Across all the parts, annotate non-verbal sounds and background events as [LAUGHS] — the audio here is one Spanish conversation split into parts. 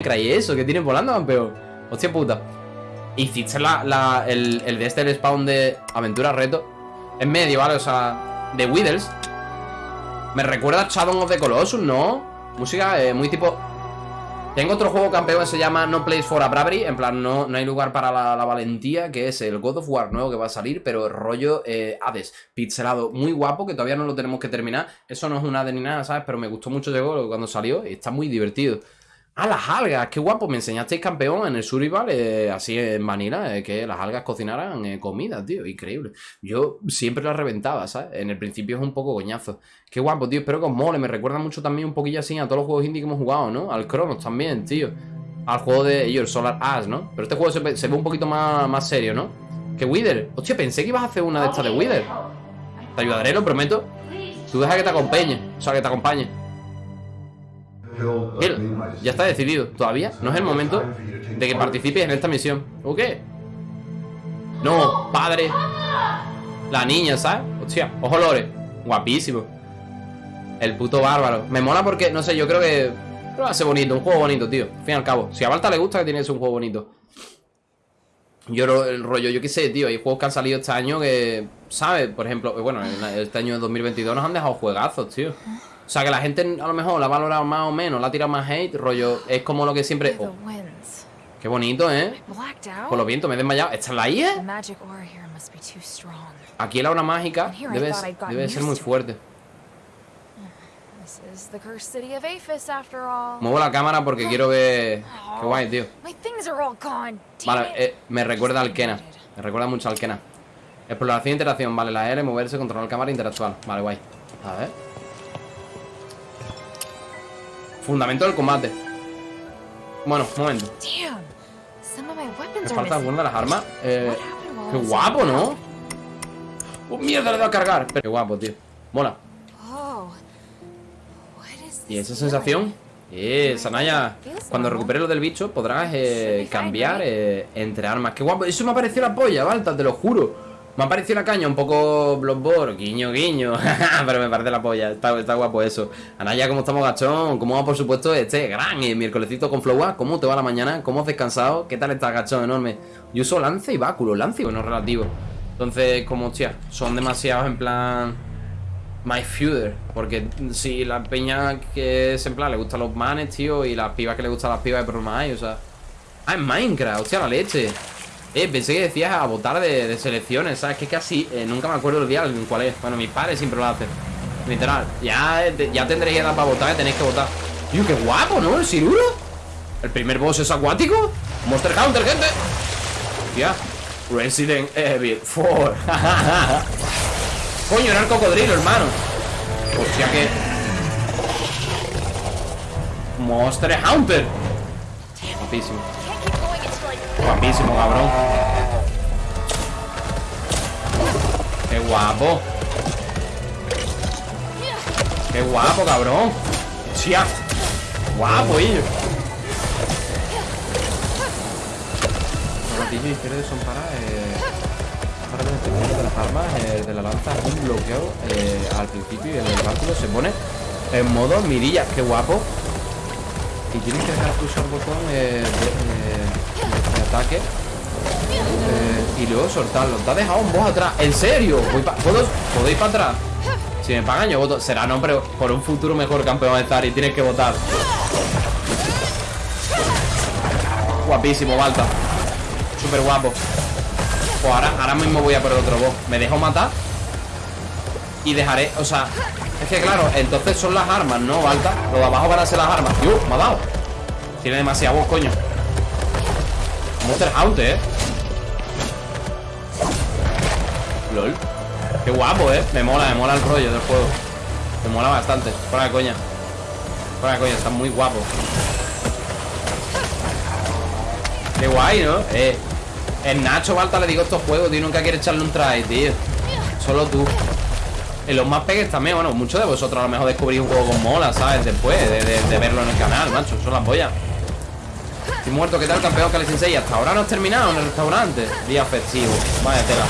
creí eso? ¿Qué tienes volando, campeón? Hostia puta. Hiciste la, la, el, el de este el spawn de aventura reto En medio, ¿vale? O sea, de Withers Me recuerda a Shadow of the Colossus, ¿no? Música eh, muy tipo tengo otro juego campeón que se llama No Place for a Bravery En plan, no, no hay lugar para la, valentía Que es el God of War nuevo que va a salir Pero rollo eh, Hades, pixelado Muy guapo, que todavía no lo tenemos que terminar Eso no es una de ni nada, ¿sabes? Pero me gustó mucho juego cuando salió Y está muy divertido Ah, las algas, qué guapo, me enseñasteis campeón en el Survival, eh, así en Manila, eh, que las algas cocinaran eh, comida, tío, increíble. Yo siempre las reventaba, ¿sabes? En el principio es un poco coñazo. Qué guapo, tío, espero que os mole, me recuerda mucho también un poquillo así a todos los juegos indie que hemos jugado, ¿no? Al Chronos también, tío. Al juego de ellos, Solar Ash, ¿no? Pero este juego se, ve un poquito más, más serio, ¿no? Que Wither. Hostia, pensé que ibas a hacer una de estas de Wither. Te ayudaré, lo prometo. Tú deja que te acompañe, o sea, que te acompañe ya está decidido. Todavía no es el momento de que participes en esta misión. ¿O qué? No, padre. La niña, ¿sabes? Hostia, ojo lore. Guapísimo. El puto bárbaro. Me mola porque, no sé, yo creo que... a ser bonito, un juego bonito, tío. Al fin y al cabo. Si a Balta le gusta que tiene que ser un juego bonito. Yo el rollo, yo qué sé, tío. Hay juegos que han salido este año que... ¿Sabes? Por ejemplo, bueno, este año de 2022 nos han dejado juegazos, tío. O sea, que la gente a lo mejor la ha valorado más o menos, la ha tirado más hate, rollo, es como lo que siempre... Oh. Qué bonito, ¿eh? Por los vientos, me he desmayado. ¿Esta es la IA? Aquí la hora mágica debe, debe ser muy fuerte. Muevo la cámara porque quiero ver... Qué guay, tío. Vale, eh, me recuerda al Kena. Me recuerda mucho al Kena. Exploración e interacción. Vale, la R, moverse, controlar cámara, interactual. Vale, guay. A ver. Fundamento del combate. Bueno, un momento. Me falta alguna de las armas. Eh, qué guapo, ¿no? ¡Oh, mierda! Le he dado a cargar. Pero qué guapo, tío. Mola. ¿Y esa sensación? Eh, Sanaya, cuando recupere lo del bicho podrás eh, cambiar eh, entre armas. ¡Qué guapo! Eso me ha parecido la polla, Balta, te lo juro. Me ha parecido la caña un poco Bloodborne, guiño, guiño. [LAUGHS] Pero me parece la polla, está, guapo eso. Anaya, ¿cómo estamos, gachón? ¿Cómo va, por supuesto, este gran eh, miércolesito con Flowa? ¿Cómo te va la mañana? ¿Cómo has descansado? ¿Qué tal estás, gachón? Enorme. Yo uso lance y báculo, lance y bueno, relativo. Entonces, como, hostia, son demasiados en plan... My Feuder, porque si la peña que es en plan le gustan los manes, tío, y las pibas que le gustan las pibas de problema hay, o sea. Ah, en Minecraft, hostia, la leche. Eh, pensé que decías a votar de, selecciones, ¿sabes? Que casi eh, nunca me acuerdo el día en cuál es. Bueno, mis padres siempre lo hacen. Literal. Ya, eh, ya tendréis edad para votar, tenéis que votar. Tío, qué guapo, ¿no? El Siruro. El primer boss es acuático. Monster Hunter, gente. Hostia. Resident Evil 4. [LAUGHS] Coño, era el cocodrilo, hermano. Hostia, que. Monster Hunter. Guapísimo. Guapísimo, cabrón. Qué guapo. Qué guapo, cabrón. Chia Guapo, ellos Gatillo izquierdo son para eh, de las armas eh, De la lanza un bloqueo eh, Al principio y el báculo se pone En modo mirilla, qué guapo Y tienes que dejar pulsar el botón eh, de, ataque. Eh, Y luego soltarlo. Te ha dejado un boss atrás. ¿En serio? ¿Puedo, ir para atrás? Si me pagan yo voto. Será no, pero por un futuro mejor campeón de Y tienes que votar. Guapísimo, Balta. Súper guapo. Pues ahora, ahora mismo voy a por otro boss Me dejo matar Y dejaré, o sea Es que claro, entonces son las armas, ¿no, Balta? Lo de abajo van a ser las armas. ¡Yo! Me ha dado. Tiene demasiado voz, coño. Monster Hunter, eh LOL. Qué guapo, eh Me mola, me mola el rollo del juego. Me mola bastante. Fuera de coña. Fuera de coña, está muy guapo. Qué guay, ¿no? Eh El Nacho Balta le digo estos juegos, tío Nunca quiere echarle un try, tío. Solo tú En los más pegues también, bueno Muchos de vosotros a lo mejor descubrís un juego con mola, ¿sabes? Después de, verlo en el canal, macho Son las pollas Estoy muerto, ¿qué tal campeón Kali Sensei? Hasta ahora no has terminado en el restaurante. Día festivo, vaya tela.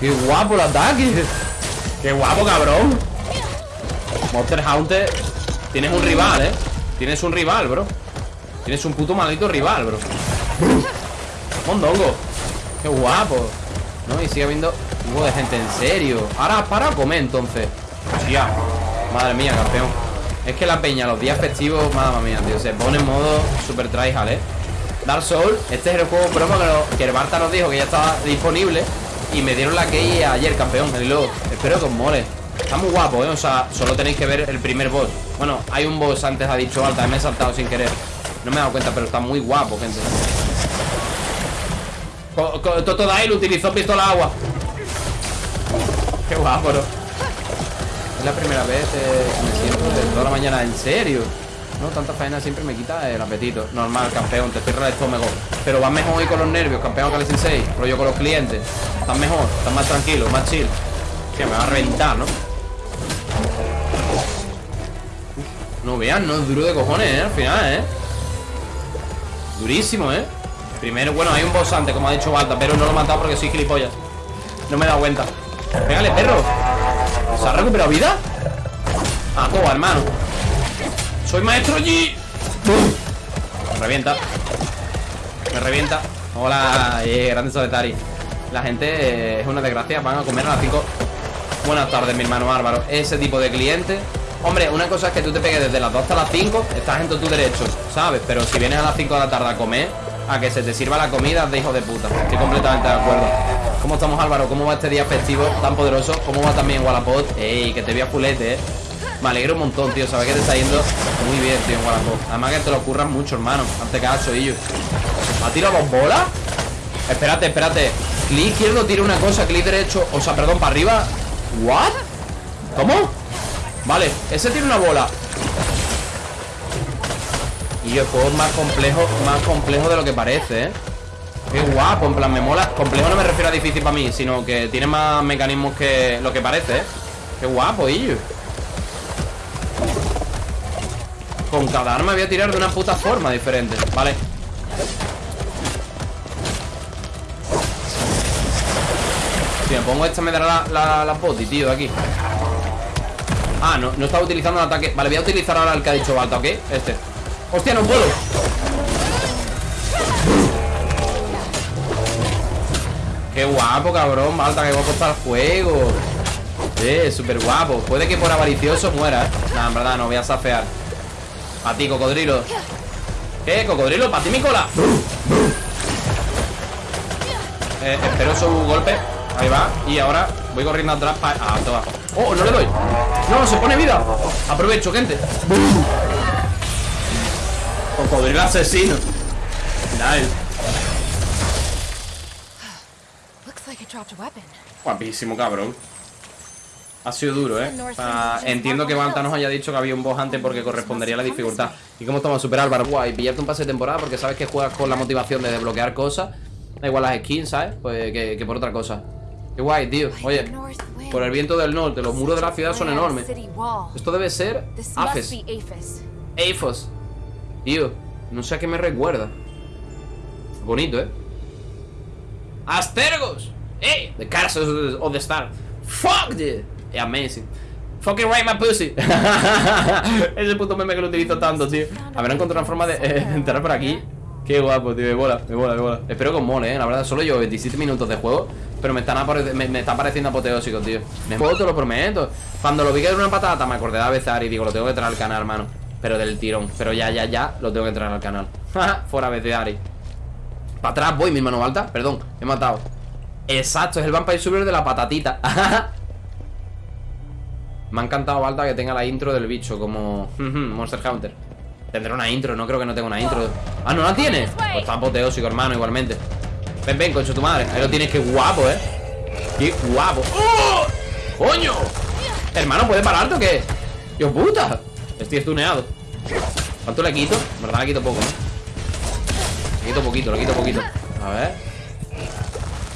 Qué guapo el ataque. Qué guapo, cabrón. Monster Hunter Tienes un rival, ¿eh? Tienes un rival, bro. Tienes un puto maldito rival, bro. Mondongo. Qué guapo. No, y sigue habiendo huevo de gente, en serio. Ahora para comer entonces. Hostia. Madre mía, campeón. Es que la peña, los días festivos, madre mía, tío Se pone en modo super tryhard, eh Dark Souls, este es el juego promo que, lo, que el Barta nos dijo que ya estaba disponible Y me dieron la key ayer, campeón, el logo Espero que os mole. Está muy guapo, ¿eh? O sea, solo tenéis que ver el primer boss. Bueno, hay un boss antes, ha dicho Alta Me he saltado sin querer. No me he dado cuenta, pero está muy guapo, gente. Totodile utilizó pistola agua Qué guapo, ¿no? Es la primera vez eh, que me siento de toda la mañana En serio no, tanta faena siempre me quita el apetito Normal, campeón, te cierra el estómago Pero vas mejor hoy con los nervios, campeón Kale Sensei Rollo con los clientes Estás mejor, estás más tranquilo, más chill Que me va a reventar, ¿no? no vean, no es duro de cojones, ¿eh? Al final, ¿eh? Durísimo, ¿eh? Primero, bueno, hay un boss antes, como ha dicho Balta Pero no lo he matado porque soy gilipollas No me he dado cuenta Pégale, perro. ¿Se ha recuperado vida? Ah, todo, hermano. Soy maestro allí Me revienta. Me revienta. Hola, eh, grande Soletari La gente eh, es una desgracia. Van a comer a las 5 Buenas tardes, mi hermano bárbaro Ese tipo de cliente. Hombre, una cosa es que tú te pegues desde las 2 hasta las 5 Estás en todos tus derechos, ¿sabes? Pero si vienes a las 5 de la tarde a comer A que se te sirva la comida de hijo de puta Estoy completamente de acuerdo ¿Cómo estamos, Álvaro? ¿Cómo va este día festivo tan poderoso? ¿Cómo va también Wallapop? Ey, que te vea fulete, eh me alegro un montón, tío Sabes que te está yendo muy bien, tío, en Además que te lo ocurras mucho, hermano Ante cacho, y yo ¿Ha tirado dos bolas? Espérate, espérate Clic izquierdo tira una cosa, clic derecho O sea, perdón, para arriba ¿What? ¿Cómo? Vale, ese tiene una bola Y el juego es más complejo Más complejo de lo que parece, ¿eh? Qué guapo, en plan, me mola. Complejo no me refiero a difícil para mí Sino que tiene más mecanismos que lo que parece, ¿eh? Qué guapo, Illo Con cada arma voy a tirar de una puta forma diferente. Vale. Si me pongo esta me dará la, la, boti, tío, de aquí. Ah, no, no estaba utilizando el ataque. Vale, voy a utilizar ahora el que ha dicho Balta, ¿ok? Este ¡Hostia, no puedo! ¡Qué guapo, cabrón! Balta, que guapo está el juego Eh, súper guapo Puede que por avaricioso muera, ¿eh? Nah, en verdad, no voy a safear a ti, cocodrilo ¿Qué? ¿Cocodrilo? ¿Para ti mi cola? Eh, espero su golpe Ahí va Y ahora voy corriendo atrás para... Ah, toma ¡Oh, no le doy! ¡No, se pone vida! Aprovecho, gente Cocodrilo asesino Nice Guapísimo, cabrón ha sido duro, ¿eh? entiendo que Banta nos haya dicho que había un boss antes porque correspondería a la dificultad. ¿Y cómo estamos a superar, Álvaro? Guay, pillarte un pase de temporada porque sabes que juegas con la motivación de desbloquear cosas. Da igual las skins, ¿sabes? Pues que, por otra cosa. Qué guay, tío. Oye, por el viento del norte, los muros de la ciudad son enormes. Esto debe ser Afes. Afos. Tío, no sé a qué me recuerda. Bonito, ¿eh? ¡Astergos! ¡Eh! The Castles of the Star. ¡Fuck, dude! Es amazing. Fucking right my pussy. [LAUGHS] Ese puto meme que lo utilizo tanto, tío. Habrá encontrado una forma de eh, [LAUGHS] entrar por aquí. Qué guapo, tío. Me mola, me mola, me mola. Espero que os mole, eh. La verdad, solo yo 27 minutos de juego. Pero me están me, está pareciendo apoteósico, tío. Me juego, te lo prometo. Cuando lo vi que era una patata, me acordé de Avezar y digo, lo tengo que traer al canal, hermano. Pero del tirón. Pero ya, ya, ya, lo tengo que traer al canal. [LAUGHS] Fuera Ari. Para atrás voy, mi mano alta. Perdón, he matado. Exacto, es el Vampire Survivor de la patatita. [LAUGHS] Me ha encantado, Balta, que tenga la intro del bicho Como [LAUGHS] Monster Hunter Tendrá una intro, no creo que no tenga una intro Ah, ¿no la tiene? Pues está apoteósico, hermano, igualmente Ven, ven, concho tu madre Ahí lo tienes, qué guapo, eh Qué guapo ¡Oh! ¡Coño! Hermano, ¿puede pararte o qué? ¡Dios puta! Estoy estuneado ¿Cuánto le quito? En verdad le quito poco, ¿no? Le quito poquito, le quito poquito. A ver.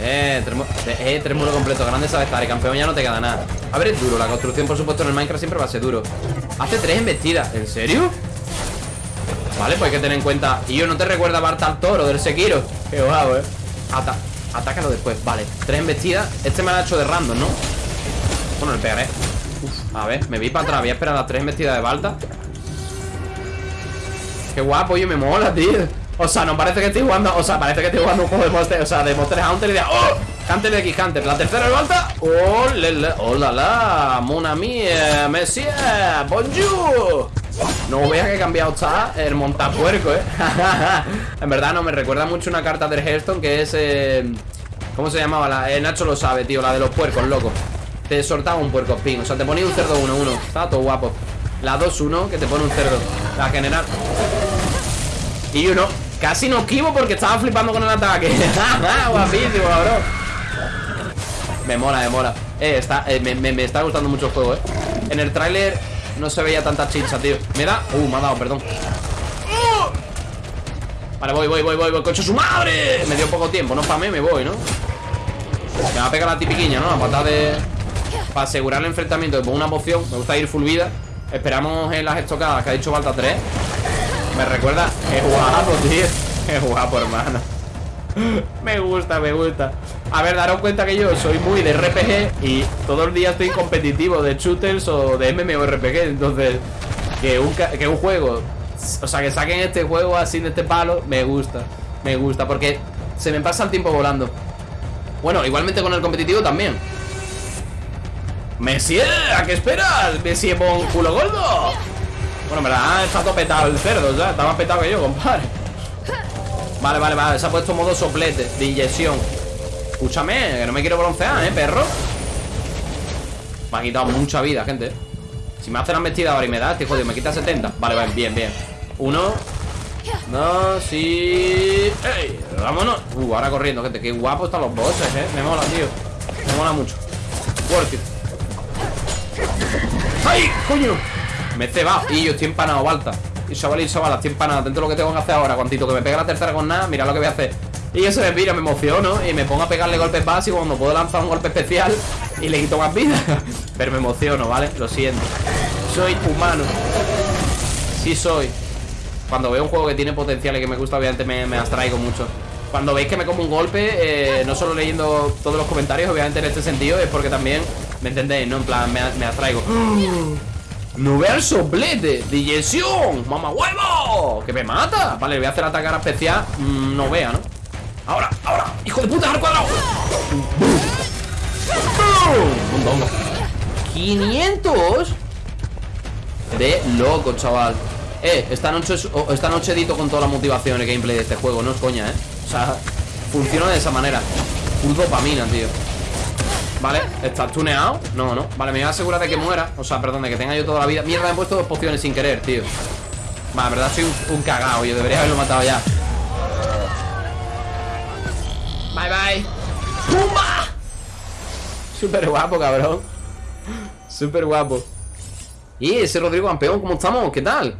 Eh, eh, tres muros completos, grande sabes estar, y campeón ya no te queda nada. A ver, es duro, la construcción por supuesto en el Minecraft siempre va a ser duro. Hace tres embestidas, ¿en serio? Vale, pues hay que tener en cuenta. Y yo no te recuerda a Bartal Toro del Sekiro Qué guapo, eh. Ata Atácalo después, vale Tres embestidas, este me lo ha hecho de random, ¿no? Bueno, le pegaré a ver, me vi para atrás Voy a esperar las tres embestidas de Balta Qué guapo, yo me mola, tío O sea, no parece que estoy jugando O sea, parece que estoy jugando un juego de Monster O sea, de Monster Hunter y de ¡Oh! Hunter de X Hunter La tercera alta ¡Oh, le, le! ¡Oh, la, la! ¡Mon ami! ¡Monsieur! ¡Bonjour! No veas que he cambiado está el montapuerco, ¿eh? [LAUGHS] en verdad no, me recuerda mucho una carta del Hearthstone que es... Eh, ¿Cómo se llamaba? La, eh, Nacho lo sabe, tío, la de los puercos, loco Te soltaba un puerco spin, o sea, te ponía un cerdo 1-1 Estaba todo guapo. La 2-1 que te pone un cerdo. La general. Y uno. Casi no esquivo porque estaba flipando con el ataque. [LAUGHS] Guapísimo, bro Me mola, me mola. Eh, está, eh, me, me, está gustando mucho el juego, eh. En el tráiler no se veía tanta chicha, tío. Me da... Uh, me ha dado, perdón. Vale, voy, voy, voy, voy, voy. Coche su madre Me dio poco tiempo, no mí, me voy, ¿no? Me va a pegar la tipiquiña, ¿no? La patada de... Para asegurar el enfrentamiento Pongo una poción Me gusta ir full vida. Esperamos en las estocadas Que ha dicho falta 3 Me recuerda Qué guapo, [LAUGHS] tío. Qué guapo, hermano Me gusta, me gusta. A ver, daros cuenta que yo soy muy de RPG Y todo el día estoy competitivo De shooters o de MMORPG Entonces que un, que un juego O sea, que saquen este juego así de este palo Me gusta, me gusta Porque se me pasa el tiempo volando. Bueno, igualmente con el competitivo también Messier, ¿a qué esperas? Messier con culo gordo. Bueno, me la está todo petado el cerdo ya Está más petado que yo, compadre. Vale, vale, vale Se ha puesto modo soplete de inyección. Escúchame, que no me quiero broncear, ¿eh, perro? Me ha quitado mucha vida, gente Si me hace la vestida ahora y me da este jodido Me quita 70 Vale, vale, bien, bien. Uno Dos y... Vámonos. Uh, ahora corriendo, gente Qué guapo están los bosses, ¿eh? Me mola, tío. Me mola mucho. Worth it ¡Ay! ¡Coño! Me he cebado Y yo estoy empanado, Balta. Y chaval y chaval, estoy empanado. Dentro de lo que tengo que hacer ahora Cuantito que me pega la tercera con nada Mira lo que voy a hacer. Y eso me mira, me emociono Y me pongo a pegarle golpes básicos Cuando puedo lanzar un golpe especial Y le quito más vida. [LAUGHS] Pero me emociono, ¿vale? Lo siento. Soy humano. Sí soy. Cuando veo un juego que tiene potencial y que me gusta Obviamente me, me abstraigo mucho. Cuando veis que me como un golpe, eh, no solo leyendo todos los comentarios, obviamente en este sentido, es porque también ¿Me entendéis? No, en plan, me, me atraigo ¡No vea el soplete! ¡Digestión! ¡Mamá huevo! ¡Que me mata! Vale, voy a hacer atacar especial mm, No vea, ¿no? ¡Ahora! ¡Ahora! ¡Hijo de puta! ¡Al cuadrado! ¡Un dongo! ¡500! De loco, chaval Eh, esta noche, esta noche edito con toda la motivación el gameplay de este juego No es coña, ¿eh? O sea, funciona de esa manera Full dopamina, tío Vale, ¿estás tuneado? No, no. Vale, me voy a asegurar de que muera. O sea, perdón, de que tenga yo toda la vida. Mierda, he puesto dos pociones sin querer, tío. Vale, verdad, soy un, cagao Yo debería haberlo matado ya. Bye, bye. ¡Pumba! Súper guapo, cabrón. Súper guapo. Y ese Rodrigo campeón, ¿cómo estamos? ¿Qué tal?